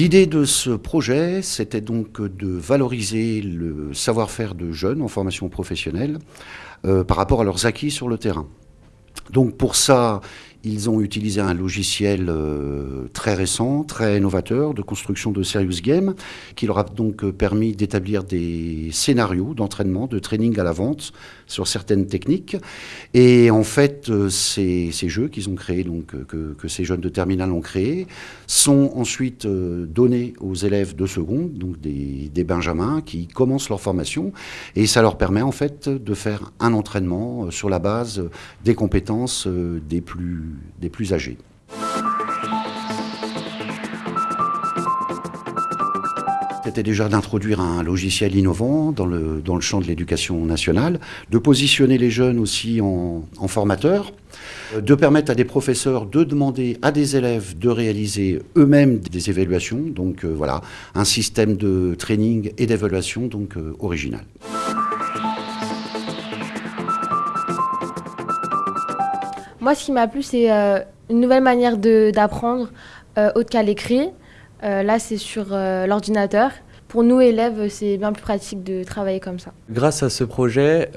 L'idée de ce projet, c'était donc de valoriser le savoir-faire de jeunes en formation professionnelle euh, par rapport à leurs acquis sur le terrain. Donc pour ça, ils ont utilisé un logiciel euh, très récent, très novateur de construction de serious game, qui leur a donc euh, permis d'établir des scénarios d'entraînement, de training à la vente sur certaines techniques. Et en fait, euh, ces, jeux qu'ils ont créés, donc que, ces jeunes de terminale ont créés, sont ensuite donnés aux élèves de seconde, donc des, des benjamins, qui commencent leur formation, et ça leur permet en fait de faire un entraînement sur la base des compétences des plus des plus âgés. C'était déjà d'introduire un logiciel innovant dans le, dans le champ de l'éducation nationale, de positionner les jeunes aussi en, formateurs, euh, de permettre à des professeurs de demander à des élèves de réaliser eux-mêmes des évaluations, donc euh, voilà, un système de training et d'évaluation donc euh, original. Moi, ce qui m'a plu, c'est euh, une nouvelle manière d'apprendre, euh, autre qu'à l'écrit. Euh, là, c'est sur l'ordinateur. Pour nous, élèves, c'est bien plus pratique de travailler comme ça. Grâce à ce projet,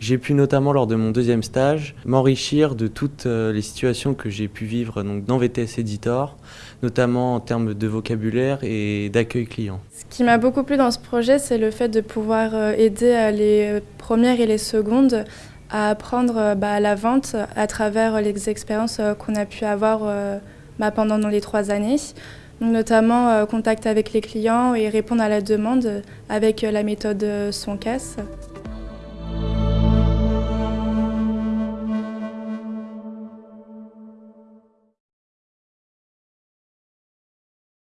j'ai pu notamment lors de mon deuxième stage m'enrichir de toutes les situations que j'ai pu vivre donc, dans VTS Editor, notamment en termes de vocabulaire et d'accueil client. Ce qui m'a beaucoup plu dans ce projet, c'est le fait de pouvoir aider les premières et les secondes à apprendre euh, bah, la vente à travers les expériences euh, qu'on a pu avoir euh, bah, pendant les trois années. notamment contact avec les clients et répondre à la demande avec la méthode son casse.